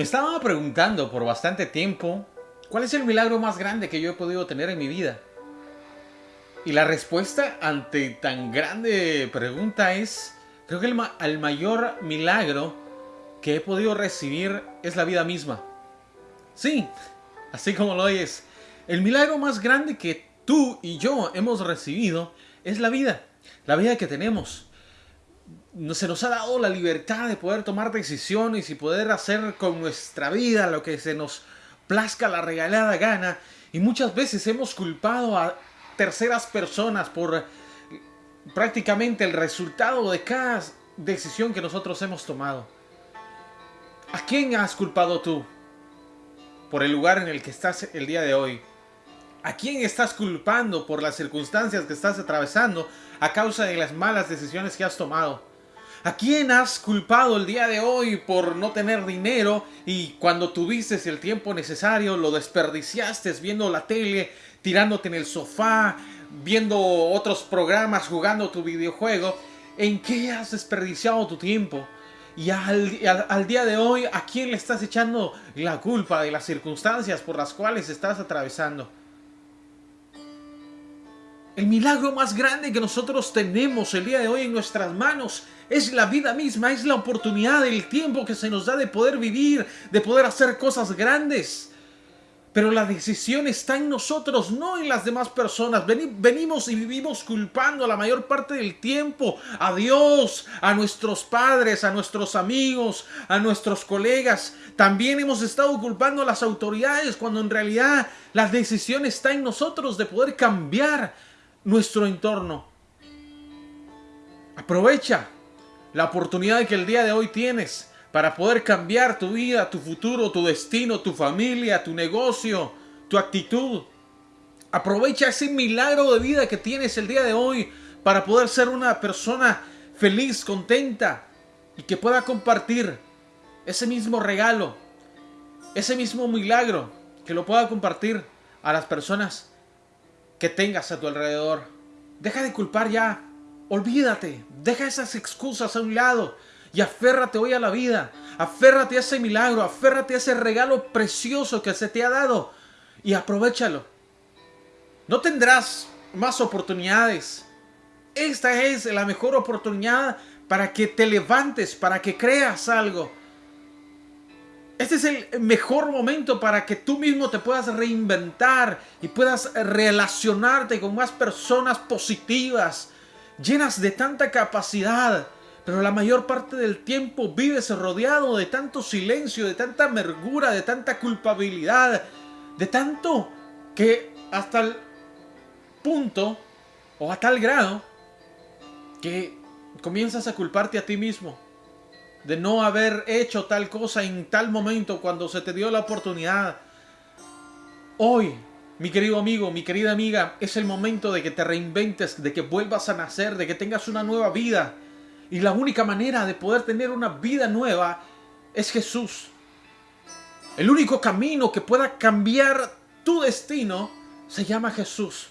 Me estaba preguntando por bastante tiempo cuál es el milagro más grande que yo he podido tener en mi vida. Y la respuesta ante tan grande pregunta es, creo que el, ma mayor milagro que he podido recibir es la vida misma. Sí, así como lo oyes, el milagro más grande que tú y yo hemos recibido es la vida, la vida que tenemos se nos ha dado la libertad de poder tomar decisiones y poder hacer con nuestra vida lo que se nos plazca la regalada gana. Y muchas veces hemos culpado a terceras personas por prácticamente el resultado de cada decisión que nosotros hemos tomado. ¿A quién has culpado tú por el lugar en el que estás el día de hoy? ¿A quién estás culpando por las circunstancias que estás atravesando a causa de las malas decisiones que has tomado? ¿A quién has culpado el día de hoy por no tener dinero y cuando tuviste el tiempo necesario lo desperdiciaste viendo la tele, tirándote en el sofá, viendo otros programas, jugando tu videojuego? ¿En qué has desperdiciado tu tiempo? Y al, al, día de hoy, ¿a quién le estás echando la culpa de las circunstancias por las cuales estás atravesando? El milagro más grande que nosotros tenemos el día de hoy en nuestras manos es la vida misma, es la oportunidad, el tiempo que se nos da de poder vivir, de poder hacer cosas grandes. Pero la decisión está en nosotros, no en las demás personas. Venimos y vivimos culpando la mayor parte del tiempo a Dios, a nuestros padres, a nuestros amigos, a nuestros colegas. También hemos estado culpando a las autoridades cuando en realidad la decisión está en nosotros de poder cambiar nuestro entorno. Aprovecha la oportunidad que el día de hoy tienes para poder cambiar tu vida, tu futuro, tu destino, tu familia, tu negocio, tu actitud. Aprovecha ese milagro de vida que tienes el día de hoy para poder ser una persona feliz, contenta y que pueda compartir ese mismo regalo, ese mismo milagro, que lo pueda compartir a las personas que tengas a tu alrededor. Deja de culpar ya. Olvídate. Deja esas excusas a un lado. Y aférrate hoy a la vida. Aférrate a ese milagro. Aférrate a ese regalo precioso que se te ha dado. Y aprovechalo. No tendrás más oportunidades. Esta es la mejor oportunidad para que te levantes, para que creas algo. Este es el mejor momento para que tú mismo te puedas reinventar y puedas relacionarte con más personas positivas, llenas de tanta capacidad. Pero la mayor parte del tiempo vives rodeado de tanto silencio, de tanta amargura, de tanta culpabilidad, de tanto que hasta el punto o a tal grado que comienzas a culparte a ti mismo de no haber hecho tal cosa en tal momento cuando se te dio la oportunidad. Hoy, mi querido amigo, mi querida amiga, es el momento de que te reinventes, de que vuelvas a nacer, de que tengas una nueva vida. Y la única manera de poder tener una vida nueva es Jesús. El único camino que pueda cambiar tu destino se llama Jesús.